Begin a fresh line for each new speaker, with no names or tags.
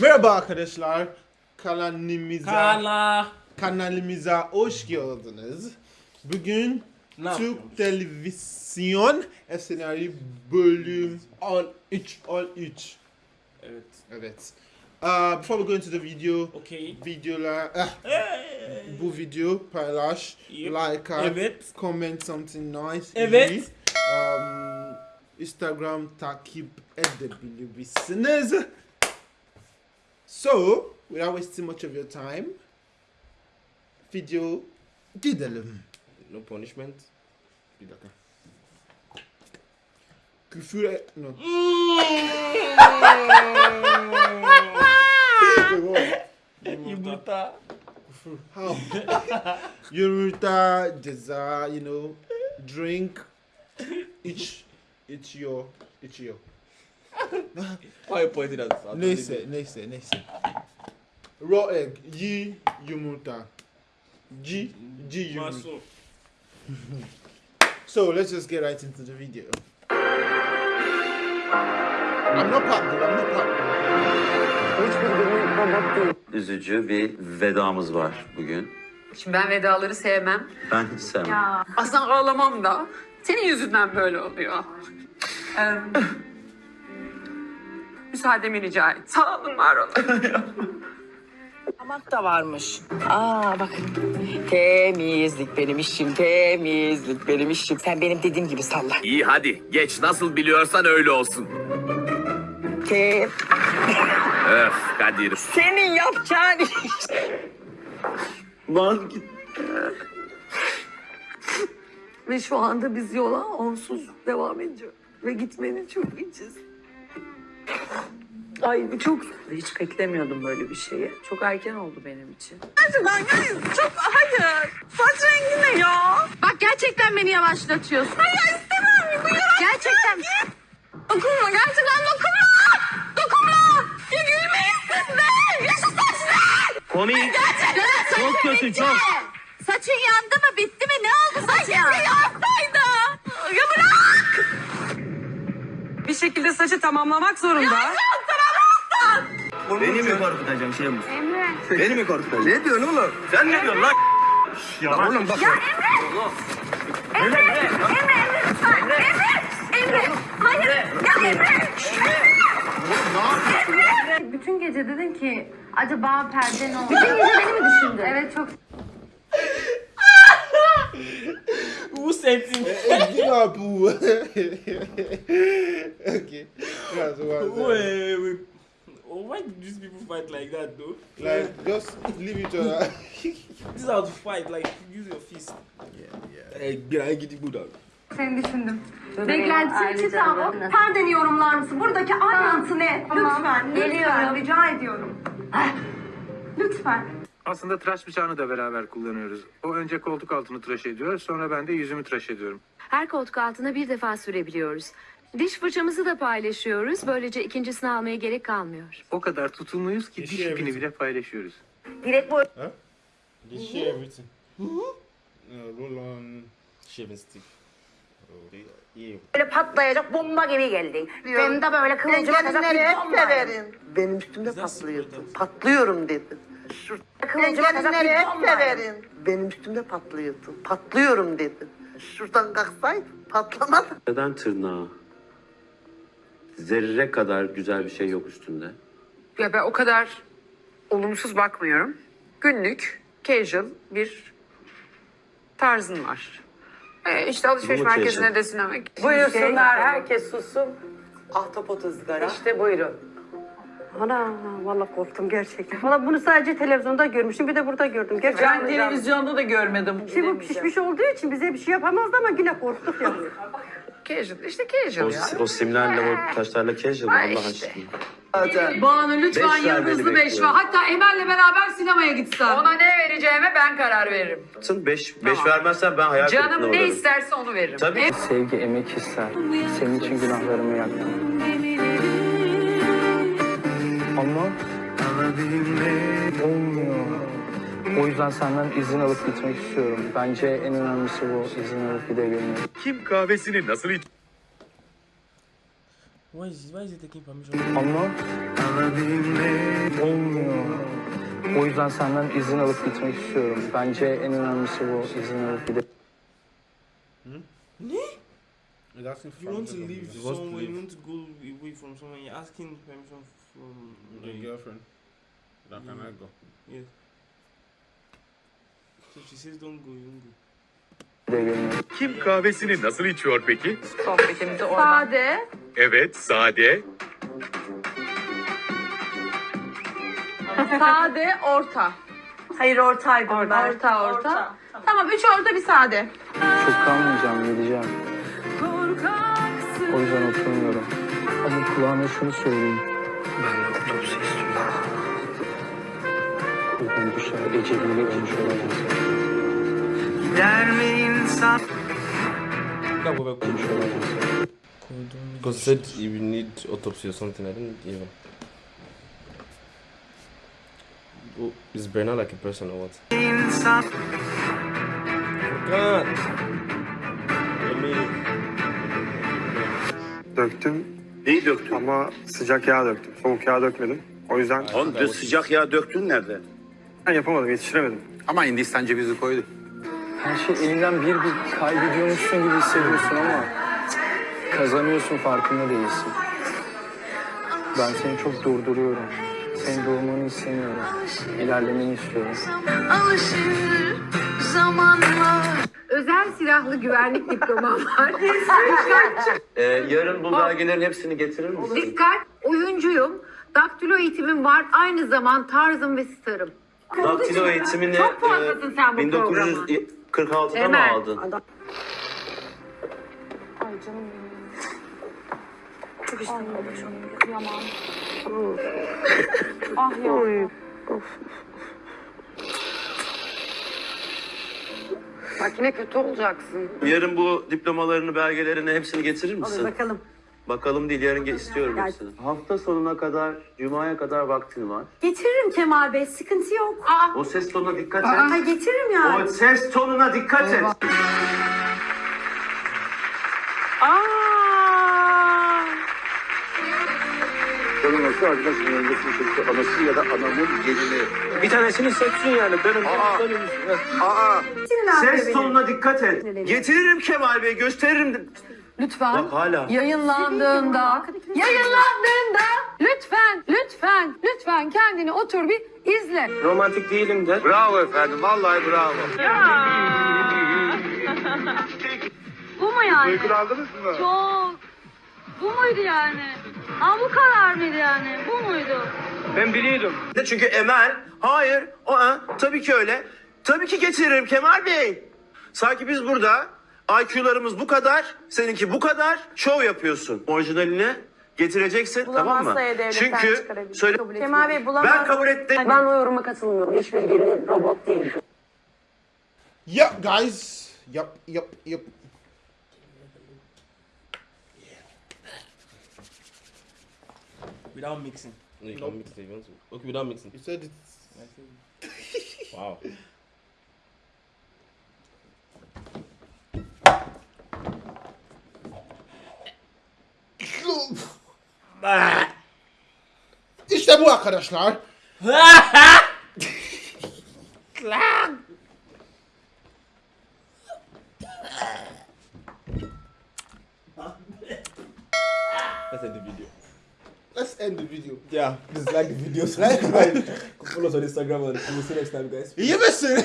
Merhaba arkadaşlar. Kanalımıza,
Kala.
kanalımıza hoş geldiniz. Bugün
Ne
Türk? Televizyon Efsaneleri bölüm 13. 13.
Evet.
Evet. Uh, before we go into the video,
Okey.
videolar, ah, bu video paylaş,
Yep.
like
Evet.
comment something nice.
Evet.
Um, Instagram takip edebilirsiniz. So, without wasting much of your time, video gidelim.
No punishment. Bir dakika.
Küfür et... No. Mm.
Yumurta.
Küfür. How? Yumurta, ceza, you know, drink, iç, içiyor, içiyor.
Why pointed at us?
Neyse, neyse, neyse. Raw egg, yi yumurta. G, G yumurta. So let's just get right into the video. I'm not part I'm not part
üzücü bir vedamız var bugün.
Şimdi ben vedaları sevmem.
Ben hiç sevmem.
Aslında ağlamam da. Senin yüzünden böyle oluyor. Müsaademi rica et. Sağ olun, var olun.
Hamak da varmış. Aa bak. Temizlik benim işim, temizlik benim işim. Sen benim dediğim gibi salla.
İyi hadi geç nasıl biliyorsan öyle olsun.
Tem.
Öf Kadir.
Senin yapacağın iş.
Lan git.
Ve şu anda biz yola onsuz devam ediyor. Ve gitmenin çok içiz. Ay çok... Hiç beklemiyordum böyle bir şeyi. Çok erken oldu benim için. Gerçekten çok... Hayır. Saç rengi ne ya?
Bak gerçekten beni yavaşlatıyorsun. Hayır istemem. Bu yavaş Gerçekten.
Dokunma gerçekten dokunma. Dokunma. Ya gülmeyin siz de. Yaşa saçlar.
Komik.
Çok
kötü, çok.
Saçın yandı mı bitti mi ne oldu saçın?
Yapsaydı. Ya şekilde saçı tamamlamak zorunda.
Beni mi korkutacaksın şey mi? Emre. Beni mi korkutacaksın? Ne diyorsun oğlum? Sen ne diyorsun lan? Ya oğlum bak.
Bütün gece dedin ki acaba perde ne oldu? Bütün gece beni mi düşündün? Evet çok
Sent him?
Give up. okay. That's what.
Wait, wait. Oh, why do these people fight like that though?
Like, just leave each other.
This is how to fight. Like use your fist.
Bir ay gidip buradan.
seni düşündüm. Beklentisi kitabı. Perdeni yorumlar mısın? Buradaki ayrıntı ne? Lütfen, lütfen rica ediyorum. Lütfen.
Aslında tıraş bıçağını da beraber kullanıyoruz. O önce koltuk altını tıraş ediyor, sonra ben de yüzümü tıraş ediyorum.
Her koltuk altına bir defa sürebiliyoruz. Diş fırçamızı da paylaşıyoruz. Böylece ikincisini almaya gerek kalmıyor.
O kadar tutumluyuz ki diş ipini bile paylaşıyoruz.
Direkt bu
They share everything. Roll on shaving stick.
Böyle patlayacak bomba gibi geldin.
Benim de böyle kıvılcım atacak bir bomba.
Benim üstümde patlıyordun. Patlıyorum dedin.
Kıvılcım atacak bir bomba.
Benim üstümde patlıyordun. Patlıyorum dedin. Şuradan kalksaydın patlamadı.
Neden tırnağı? Zerre kadar güzel bir şey yok üstünde.
Ya ben o kadar olumsuz bakmıyorum. Günlük, casual bir tarzın var. Ee, işte alışveriş
Bu mu
merkezine
casual?
de sinemek.
Buyursunlar herkes susun. Ahtapot ızgara. İşte buyurun.
Ana vallahi korktum gerçekten. Valla bunu sadece televizyonda görmüştüm bir de burada gördüm. Gerçekten
Ben televizyonda da görmedim.
Şimdi bu pişmiş olduğu için bize bir şey yapamazdı ama yine korktuk ya.
Casual, işte casual
O,
ya.
o simlerle o taşlarla casual
Ay
Allah
işte.
aşkına.
Banu lütfen
Beş vermeni
yıldızlı beş ver.
bekliyorum.
Hatta Emel'le beraber sinemaya gitsen. Ona ne vereceğime ben karar veririm.
5 5 vermezsen ben hayal kırıklığına
Canım ne
uğrarım.
isterse onu veririm.
Tabii.
Sevgi emek ister. Senin için günahlarımı yaktım. Olmuyor. O yüzden senden izin alıp gitmek istiyorum. Bence en önemlisi bu izin alıp gidebilmek.
Kim kahvesini nasıl iç?
Why is why is he taking permission?
Ama O yüzden senden izin alıp gitmek istiyorum. Bence en önemlisi bu izin alıp gidip.
He's asking
You want to leave somewhere, you want to go away from someone, you're asking permission from
the girlfriend. That can I go?
Yes. So she says don't go,
görünüyor.
Kim kahvesini nasıl içiyor peki?
Sohbetimizi oradan.
Sade.
Evet, sade.
Sade orta. Hayır ortaydı ben. Orta orta. Tamam üç orta bir sade.
Çok kalmayacağım, gideceğim. O yüzden oturmuyorum. Ama kulağına şunu söyleyeyim. Ben de otopsi istiyorum. Uygun düşer, eceliyle ölmüş olacağız.
Gider mi insan?
Ölmüş olacağız.
Because said you will need autopsy or something. I didn't even. Oh, is Bernard like a person or what? God.
Döktüm
Neyi döktün?
ama sıcak yağ döktüm. Soğuk yağ dökmedim. O yüzden
Oğlum dün sıcak yağ döktün nerede?
Ben yapamadım, yetiştiremedim.
Ama Hindistan cevizi koyduk.
Her şey elinden bir bir kaybediyormuşsun gibi hissediyorsun ama kazanıyorsun farkında değilsin. Ben seni çok durduruyorum. Senin durmanı istemiyorum. İlerlemeni istiyorum.
Özel silahlı güvenlik diplomam var.
Ee, yarın bu belgelerin hepsini getirir misin?
Dikkat, oyuncuyum. Daktilo eğitimim var. Aynı zaman tarzım ve starım.
Daktilo eğitimini
Çok fazlasın sen bu programa.
1946'da mı
Emel.
aldın?
Bak yine kötü olacaksın.
Yarın bu diplomalarını, belgelerini hepsini getirir misin?
Bakalım.
Bakalım değil, yarın ge- istiyorum hepsini. Hafta sonuna kadar, cumaya kadar vaktin var.
Getiririm Kemal Bey, sıkıntı yok.
O ses tonuna dikkat et.
Ha, getiririm yani.
O ses tonuna dikkat et. Tanıması arkadaşın öncesinin çocuğu, anası ya da anamın gelini.
Bir tanesini seçsin yani. Benim
Aa. Aa,
Sinirlenme
ses
beni.
tonuna dikkat et. Getiririm Kemal Bey, gösteririm.
Lütfen.
Bak hala.
Yayınlandığında, yayınlandığında lütfen, lütfen, lütfen kendini otur bir izle.
romantik değilim de.
Bravo efendim, vallahi bravo.
Bu mu yani?
Duygulandınız mı?
Çok. Bu muydu yani? Ha bu kadar mıydı yani? Bu muydu?
Ben biliyordum.
Çünkü Emel, hayır, o tabii ki öyle. Tabii ki getiririm Kemal Bey. Sanki biz burada IQ'larımız bu kadar, seninki bu kadar, şov yapıyorsun. Orijinalini getireceksin, tamam mı? Çünkü söyle
Kemal Bey bulamaz.
ben kabul ettim.
Ben o yoruma katılmıyorum. Hiçbir biri robot değil.
Yep, guys. Yep, yep, yep.
without mixing.
No, you can mix it. if You want to. Okay, without mixing. You said it's. wow. İşte bu arkadaşlar. Let's end the video. Let's end the video.
Yeah, please like the video, subscribe, follow us on Instagram, and we'll see you next time, guys.
İyi misin?